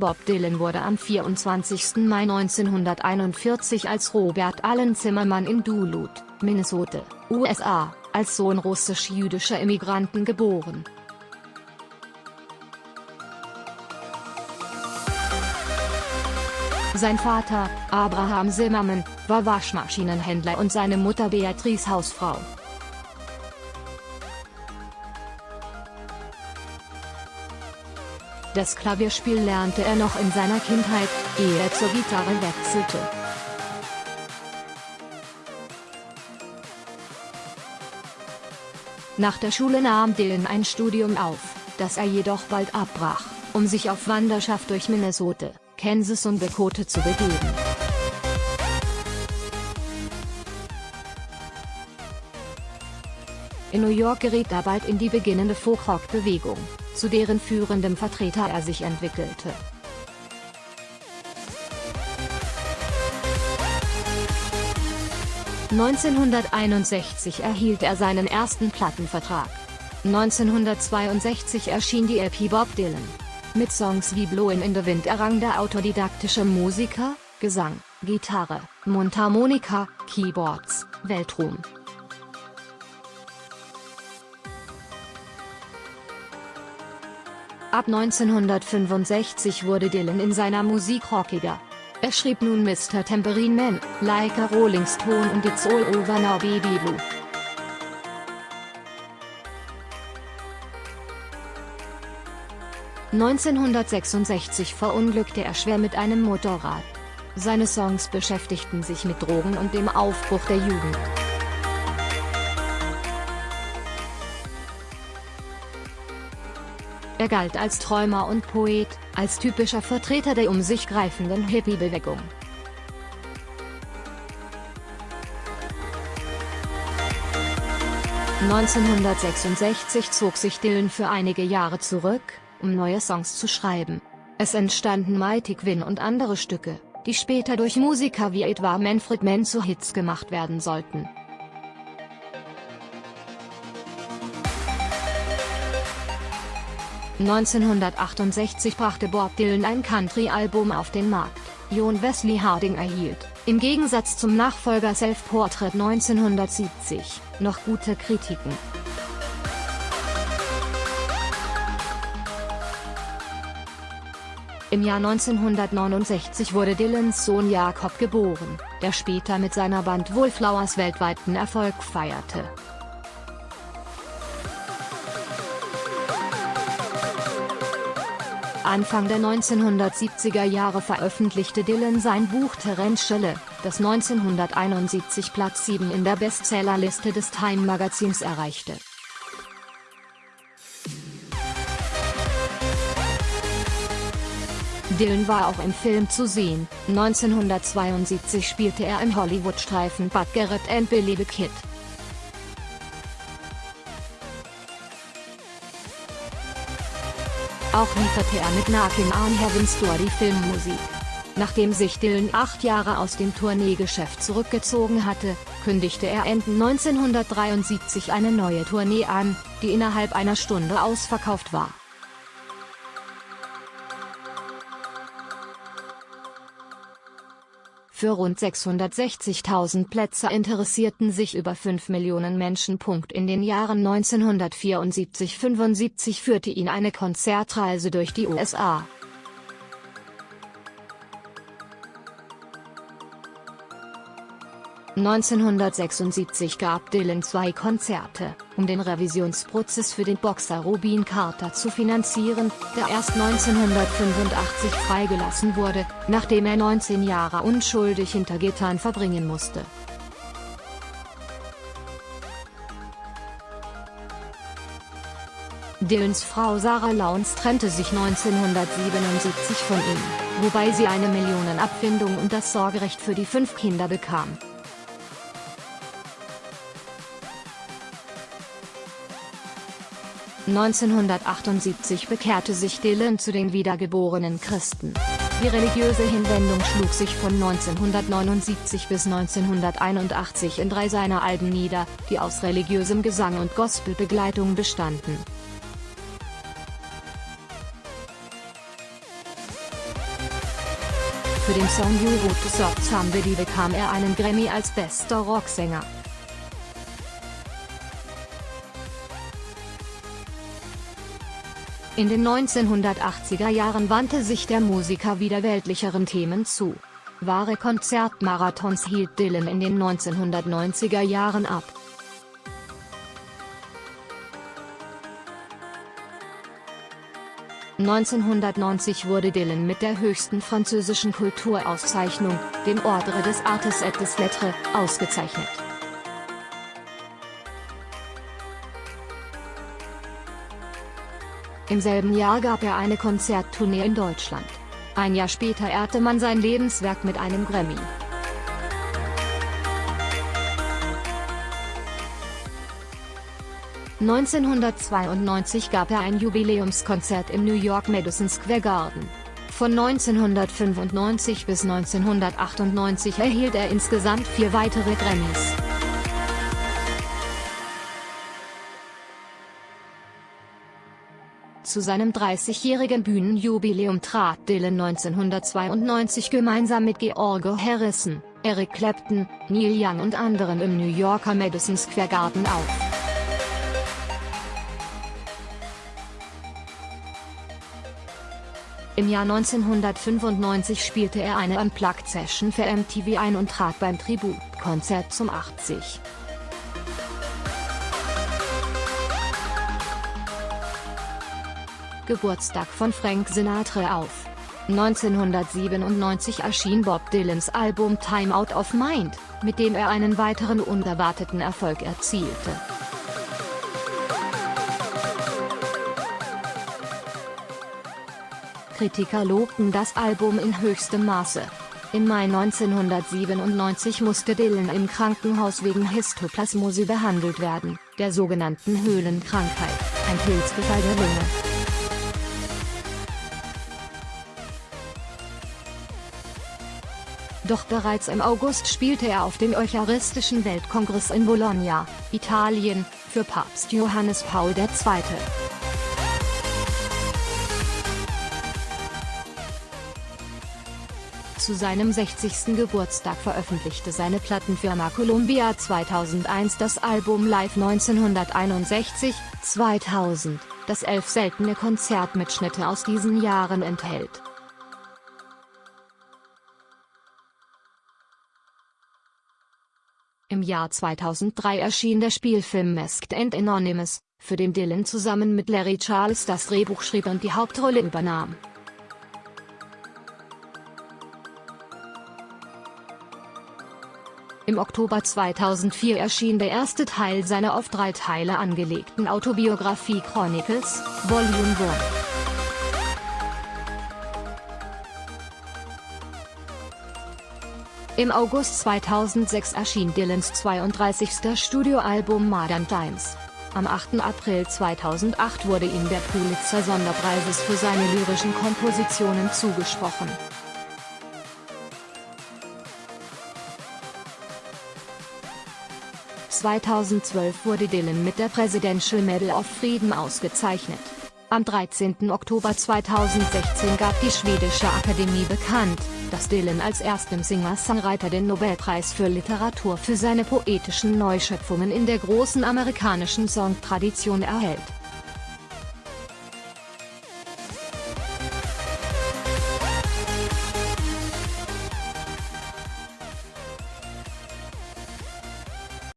Bob Dylan wurde am 24. Mai 1941 als Robert Allen Zimmermann in Duluth, Minnesota, USA, als Sohn russisch-jüdischer Immigranten geboren. Sein Vater, Abraham Zimmermann, war Waschmaschinenhändler und seine Mutter Beatrice Hausfrau. Das Klavierspiel lernte er noch in seiner Kindheit, ehe er zur Gitarre wechselte. Nach der Schule nahm Dylan ein Studium auf, das er jedoch bald abbrach, um sich auf Wanderschaft durch Minnesota, Kansas und Dakota zu begeben. In New York geriet er bald in die beginnende Folkrock-Bewegung, zu deren führendem Vertreter er sich entwickelte. ...1961 erhielt er seinen ersten Plattenvertrag. 1962 erschien die LP Bob Dylan. Mit Songs wie Blowin' in the Wind errang der autodidaktische Musiker, Gesang, Gitarre, Mundharmonika, Keyboards, Weltruhm. Ab 1965 wurde Dylan in seiner Musik rockiger. Er schrieb nun Mr. Tambourine Man, Like a Rolling Stone und It's All Over Now Baby Blue. ...1966 verunglückte er schwer mit einem Motorrad. Seine Songs beschäftigten sich mit Drogen und dem Aufbruch der Jugend. Er galt als Träumer und Poet, als typischer Vertreter der um sich greifenden Hippie-Bewegung. ...1966 zog sich Dylan für einige Jahre zurück, um neue Songs zu schreiben. Es entstanden Mighty Quinn und andere Stücke, die später durch Musiker wie etwa Manfred Mann zu Hits gemacht werden sollten. 1968 brachte Bob Dylan ein Country-Album auf den Markt, John Wesley Harding erhielt, im Gegensatz zum Nachfolger Self-Portrait 1970, noch gute Kritiken. Im Jahr 1969 wurde Dylans Sohn Jakob geboren, der später mit seiner Band Wallflowers weltweiten Erfolg feierte. Anfang der 1970er Jahre veröffentlichte Dylan sein Buch Tarantschelle, das 1971 Platz 7 in der Bestsellerliste des Time Magazins erreichte. Dylan war auch im Film zu sehen, 1972 spielte er im Hollywood-Streifen Bud Garrett and Billy the Kid. Auch lieferte er mit Knockin' on Heaven's Door die Filmmusik. Nachdem sich Dylan acht Jahre aus dem Tourneegeschäft zurückgezogen hatte, kündigte er Ende 1973 eine neue Tournee an, die innerhalb einer Stunde ausverkauft war. Für rund 660.000 Plätze interessierten sich über 5 Millionen Menschen. In den Jahren 1974-75 führte ihn eine Konzertreise durch die USA. 1976 gab Dylan zwei Konzerte, um den Revisionsprozess für den Boxer Rubin Carter zu finanzieren, der erst 1985 freigelassen wurde, nachdem er 19 Jahre unschuldig hinter Gittern verbringen musste. Dylans Frau Sarah Lowndes trennte sich 1977 von ihm, wobei sie eine Millionenabfindung und das Sorgerecht für die fünf Kinder bekam. 1978 bekehrte sich Dylan zu den wiedergeborenen Christen. Die religiöse Hinwendung schlug sich von 1979 bis 1981 in drei seiner Alben nieder, die aus religiösem Gesang und Gospelbegleitung bestanden. Für den Song You Wrote Soft Somebody bekam er einen Grammy als bester Rocksänger. In den 1980er Jahren wandte sich der Musiker wieder weltlicheren Themen zu. Wahre Konzertmarathons hielt Dylan in den 1990er Jahren ab. 1990 wurde Dylan mit der höchsten französischen Kulturauszeichnung, dem Ordre des Artes et des Lettres, ausgezeichnet. Im selben Jahr gab er eine Konzerttournee in Deutschland. Ein Jahr später ehrte man sein Lebenswerk mit einem Grammy. 1992 gab er ein Jubiläumskonzert im New York Madison Square Garden. Von 1995 bis 1998 erhielt er insgesamt vier weitere Grammys. Zu seinem 30-jährigen Bühnenjubiläum trat Dylan 1992 gemeinsam mit George Harrison, Eric Clapton, Neil Young und anderen im New Yorker Madison Square Garden auf. Im Jahr 1995 spielte er eine Unplugged-Session für MTV ein und trat beim Tributkonzert zum 80. Geburtstag von Frank Sinatra auf. 1997 erschien Bob Dylans Album Time Out of Mind, mit dem er einen weiteren unerwarteten Erfolg erzielte. Kritiker lobten das Album in höchstem Maße. Im Mai 1997 musste Dylan im Krankenhaus wegen Histoplasmose behandelt werden, der sogenannten Höhlenkrankheit, ein Pilzbefall der Lunge. Doch bereits im August spielte er auf dem Eucharistischen Weltkongress in Bologna, Italien, für Papst Johannes Paul II. Zu seinem 60. Geburtstag veröffentlichte seine Plattenfirma Columbia 2001 das Album Live 1961, 2000, das elf seltene Konzertmitschnitte aus diesen Jahren enthält. Im Jahr 2003 erschien der Spielfilm Masked and Anonymous, für den Dylan zusammen mit Larry Charles das Drehbuch schrieb und die Hauptrolle übernahm. Im Oktober 2004 erschien der erste Teil seiner auf drei Teile angelegten Autobiografie Chronicles, Volume 1. Im August 2006 erschien Dylans 32. Studioalbum Modern Times. Am 8. April 2008 wurde ihm der Pulitzer-Sonderpreises für seine lyrischen Kompositionen zugesprochen. 2012 wurde Dylan mit der Presidential Medal of Freedom ausgezeichnet. Am 13. Oktober 2016 gab die schwedische Akademie bekannt, dass Dylan als erstem Singer-Songwriter den Nobelpreis für Literatur für seine poetischen Neuschöpfungen in der großen amerikanischen Songtradition erhält.